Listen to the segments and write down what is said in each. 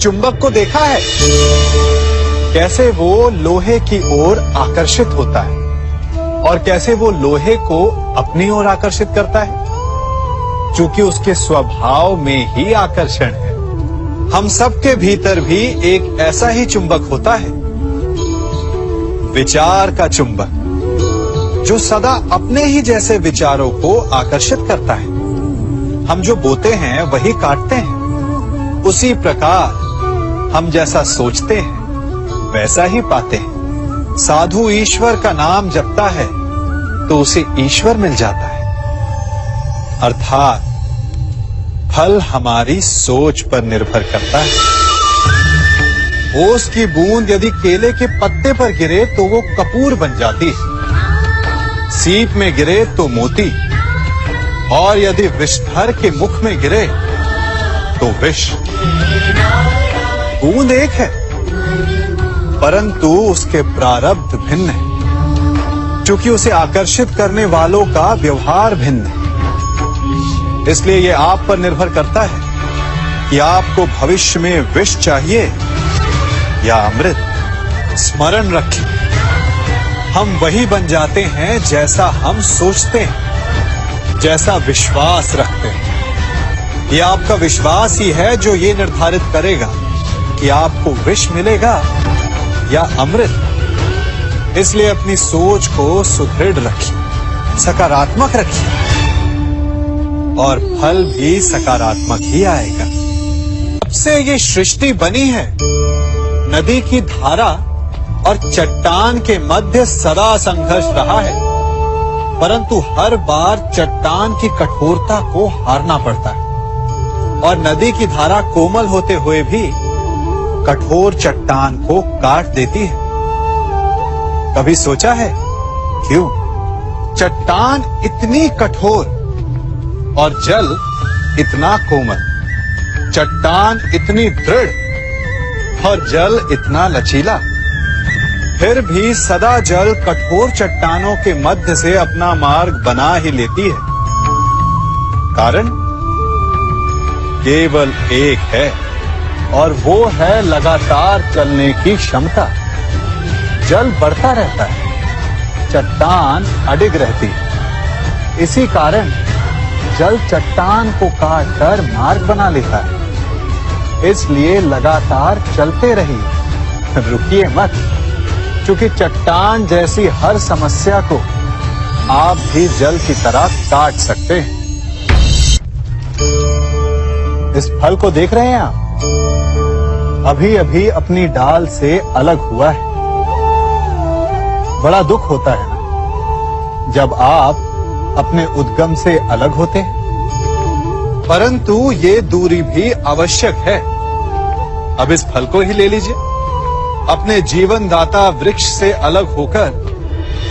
चुंबक को देखा है? कैसे वो लोहे की ओर आकर्षित होता है? और कैसे वो लोहे को अपनी ओर आकर्षित करता है? क्योंकि उसके स्वभाव में ही आकर्षण है। हम सबके भीतर भी एक ऐसा ही चुंबक होता है। विचार का चुंबक, जो सदा अपने ही जैसे विचारों को आकर्षित करता है। हम जो बोते हैं, वही काटते हैं। उसी प्रकार हम जैसा सोचते हैं, वैसा ही पाते हैं। साधु ईश्वर का नाम जपता है तो उसे ईश्वर मिल जाता है। अर्थात, फल हमारी सोच पर निर्भर करता है। ओस की बूंद यदि केले के पत्ते पर गिरे तो वो कपूर बन जाती है। सीप में गिरे तो मोती। और यदि विषधर के मुख में गिरे तो विष। बूंद एक है, परंतु उसके प्रारब्ध भिन्न है, क्योंकि उसे आकर्षित करने वालों का व्यवहार भिन्न है। इसलिए यह आप पर निर्भर करता है कि आपको भविष्य में विष चाहिए या अमृत। स्मरण रखिए हम वही बन जाते हैं जैसा हम सोचते हैं, जैसा विश्वास रखते हैं। यह आपका विश्वास ही है जो ये निर्धारित करेगा। कि आपको विष मिलेगा या अमृत। इसलिए अपनी सोच को सुदृढ़ रखिए, सकारात्मक रखिए और फल भी सकारात्मक ही आएगा। सबसे ये सृष्टि बनी है। नदी की धारा और चट्टान के मध्य सदा संघर्ष रहा है, परंतु हर बार चट्टान की कठोरता को हारना पड़ता है। और नदी की धारा कोमल होते हुए भी कठोर चट्टान को काट देती है। कभी सोचा है? क्यों? चट्टान इतनी कठोर और जल इतना कोमल। चट्टान इतनी दृढ़ और जल इतना लचीला। फिर भी सदा जल कठोर चट्टानों के मध्य से अपना मार्ग बना ही लेती है। कारण? केवल एक है। और वो है लगातार चलने की क्षमता। जल बढ़ता रहता है, चट्टान अडिग रहती है। इसी कारण जल चट्टान को काट कर मार्ग बना लेता है। इसलिए लगातार चलते रहिए, रुकिए मत। क्योंकि चट्टान जैसी हर समस्या को आप भी जल की तरह काट सकते हैं। इस फल को देख रहे हैं आप? अभी अभी अपनी डाल से अलग हुआ है। बड़ा दुख होता है ना, जब आप अपने उद्गम से अलग होते हैं। परंतु ये दूरी भी आवश्यक है। अब इस फल को ही ले लीजिए। अपने जीवन दाता वृक्ष से अलग होकर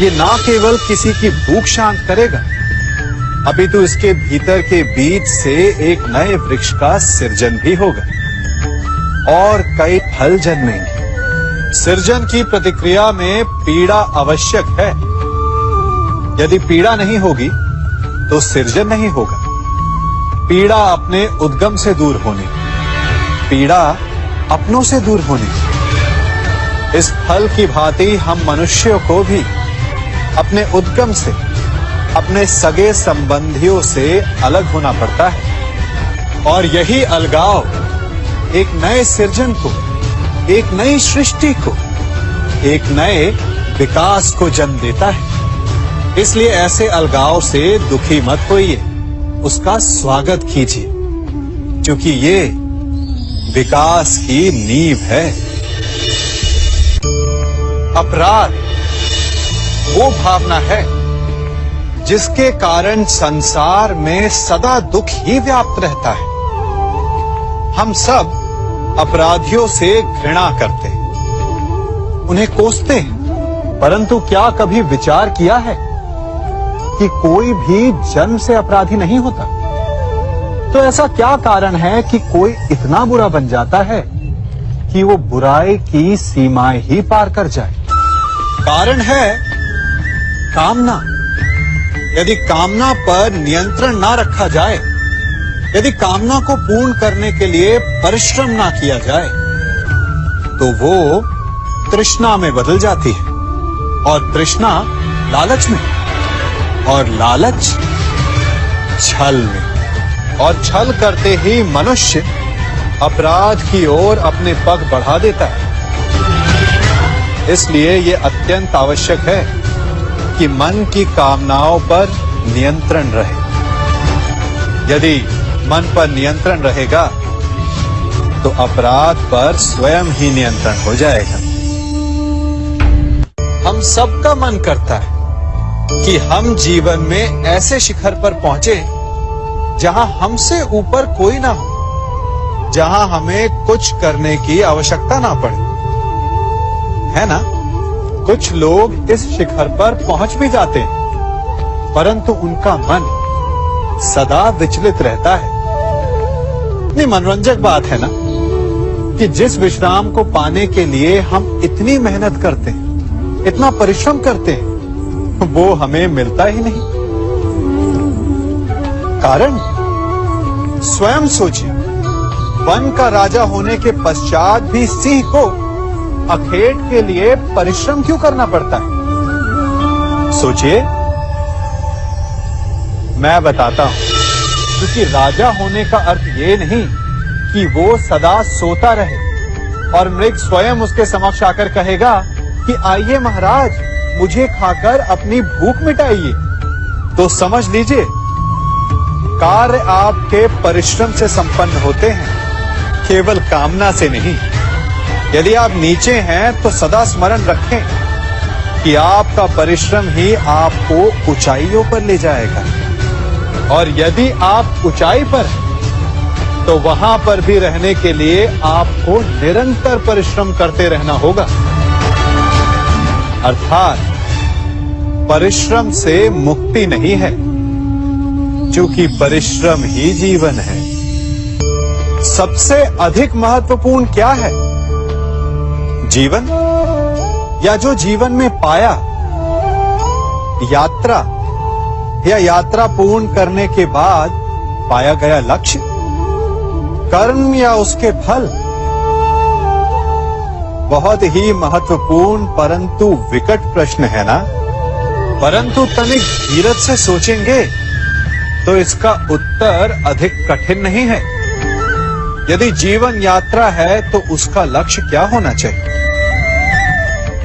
ये ना केवल किसी की भूख शांत करेगा, अभी तो इसके भीतर के बीज से एक नए वृक्ष का सृजन भी होगा। और कई फल जन्मेंगे। सृजन की प्रतिक्रिया में पीड़ा आवश्यक है। यदि पीड़ा नहीं होगी तो सृजन नहीं होगा। पीड़ा अपने उद्गम से दूर होने, पीड़ा अपनों से दूर होने। इस फल की भांति हम मनुष्यों को भी अपने उद्गम से, अपने सगे संबंधियों से अलग होना पड़ता है। और यही अलगाव एक नए सृजन को, एक नई सृष्टि को, एक नए विकास को जन्म देता है। इसलिए ऐसे अलगाव से दुखी मत होइए, उसका स्वागत कीजिए, क्योंकि ये विकास की नींव है। अपराध, वो भावना है, जिसके कारण संसार में सदा दुख ही व्याप्त रहता है। हम सब अपराधियों से घृणा करते हैं। उन्हें कोसते हैं। परंतु क्या कभी विचार किया है कि कोई भी जन्म से अपराधी नहीं होता? तो ऐसा क्या कारण है कि कोई इतना बुरा बन जाता है कि वो बुराई की सीमाएँ ही पार कर जाए? कारण है कामना। यदि कामना पर नियंत्रण ना रखा जाए यदि कामना को पूर्ण करने के लिए परिश्रम ना किया जाए तो वो तृष्णा में बदल जाती है। और तृष्णा लालच में, और लालच छल में। और छल करते ही मनुष्य अपराध की ओर अपने पग बढ़ा देता है। इसलिए ये अत्यंत आवश्यक है कि मन की कामनाओं पर नियंत्रण रहे। यदि मन पर नियंत्रण रहेगा तो अपराध पर स्वयं ही नियंत्रण हो जाएगा। हम सबका मन करता है कि हम जीवन में ऐसे शिखर पर पहुँचे जहाँ हमसे ऊपर कोई ना हो, जहाँ हमें कुछ करने की आवश्यकता ना पड़े। है ना? कुछ लोग इस शिखर पर पहुँच भी जाते हैं, परंतु उनका मन सदा विचलित रहता है। इतनी मनोरंजक बात है ना, कि जिस विश्राम को पाने के लिए हम इतनी मेहनत करते हैं, इतना परिश्रम करते हैं, वो हमें मिलता ही नहीं। कारण, स्वयं सोचिए, वन का राजा होने के पश्चात भी सिंह को अखेट के लिए परिश्रम क्यों करना पड़ता है? सोचिए, मैं बताता हूँ। क्योंकि राजा होने का अर्थ ये नहीं कि वो सदा सोता रहे। और मृग स्वयं उसके समक्ष आकर कहेगा कि, आइए महाराज, मुझे खाकर अपनी भूख मिटाइए। तो समझ लीजिए, कार्य आपके परिश्रम से संपन्न होते हैं, केवल कामना से नहीं। यदि आप नीचे हैं तो सदा स्मरण रखें कि आपका परिश्रम ही आपको ऊंचाइयों पर ले जाएगा। और यदि आप ऊंचाई पर हैं तो वहाँ पर भी रहने के लिए आपको निरंतर परिश्रम करते रहना होगा। अर्थात, परिश्रम से मुक्ति नहीं है, क्योंकि परिश्रम ही जीवन है। सबसे अधिक महत्वपूर्ण क्या है? जीवन? या जो जीवन में पाया, यात्रा? या यात्रा पूर्ण करने के बाद पाया गया लक्ष्य, कर्म या उसके फल, बहुत ही महत्वपूर्ण परंतु विकट प्रश्न है ना? परंतु तनिक धीरज से सोचेंगे तो इसका उत्तर अधिक कठिन नहीं है। यदि जीवन यात्रा है तो उसका लक्ष्य क्या होना चाहिए?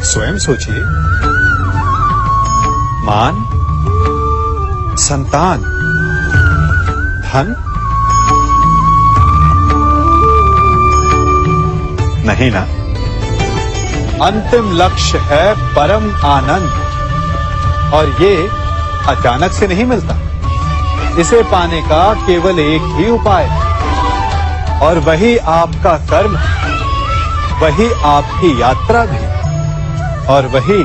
स्वयं सोचिए। मान संतान धन नहीं ना अंतिम लक्ष्य है परम आनंद। और ये अचानक से नहीं मिलता। इसे पाने का केवल एक ही उपाय और वही आपका कर्म वही आपकी यात्रा भी और वही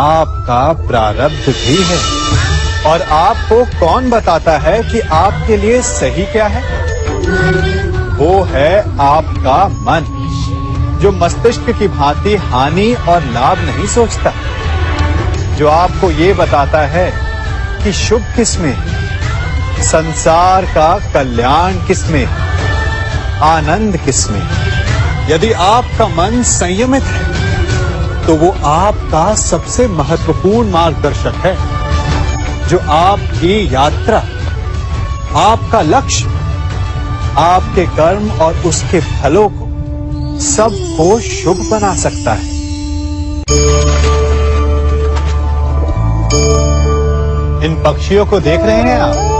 आपका प्रारब्ध भी है। और आपको कौन बताता है कि आपके लिए सही क्या है? वो है आपका मन, जो मस्तिष्क की भांति हानि और लाभ नहीं सोचता। जो आपको ये बताता है कि शुभ किसमें संसार का कल्याण किसमें आनंद किसमें यदि आपका मन संयमित है तो वो आपका सबसे महत्वपूर्ण मार्गदर्शक है। जो आपकी यात्रा, आपका लक्ष्य, आपके कर्म और उसके फलों को सबको शुभ बना सकता है। इन पक्षियों को देख रहे हैं आप?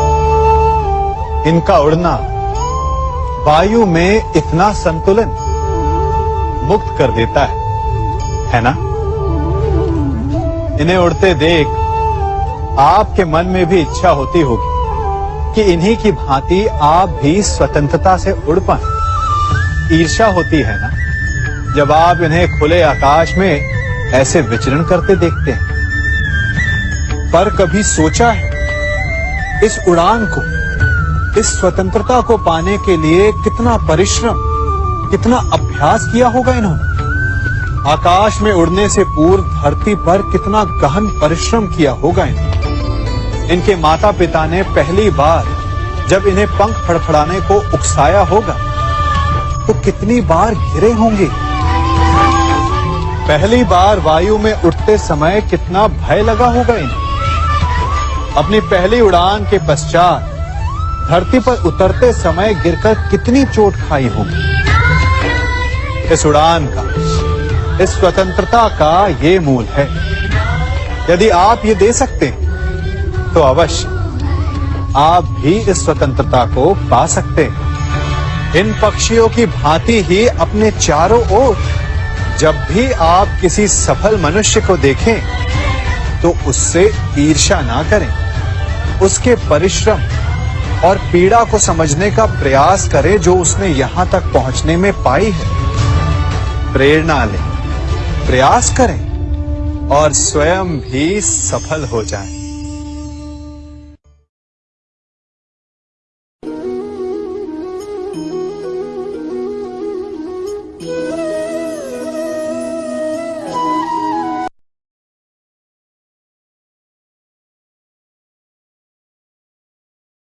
इनका उड़ना वायु में इतना संतुलन मुक्त कर देता है है ना? इन्हें उड़ते देख आपके मन में भी इच्छा होती होगी कि इन्हीं की भांति आप भी स्वतंत्रता से उड़ पाए। ईर्षा होती है ना? जब आप इन्हें खुले आकाश में ऐसे विचरण करते देखते हैं। पर कभी सोचा है, इस उड़ान को, इस स्वतंत्रता को पाने के लिए कितना परिश्रम, कितना अभ्यास किया होगा इन्होंने? आकाश में उड़ने से पूर्व धरती पर कितना गहन परिश्रम किया होगा इन्होंने? इनके माता पिता ने पहली बार जब इन्हें पंख फड़फड़ाने को उकसाया होगा तो कितनी बार गिरे होंगे? पहली बार वायु में उठते समय कितना भय लगा होगा इन्हें। अपनी पहली उड़ान के पश्चात धरती पर उतरते समय गिरकर कितनी चोट खाई होगी। इस उड़ान का, इस स्वतंत्रता का ये मूल है। यदि आप ये दे सकते हैं तो अवश्य। आप भी इस स्वतंत्रता को पा सकते हैं। इन पक्षियों की भांति ही अपने चारों ओर जब भी आप किसी सफल मनुष्य को देखें तो उससे ईर्षा ना करें। उसके परिश्रम और पीड़ा को समझने का प्रयास करें जो उसने यहाँ तक पहुँचने में पाई है। प्रेरणा लें, प्रयास करें और स्वयं भी सफल हो जाएँ।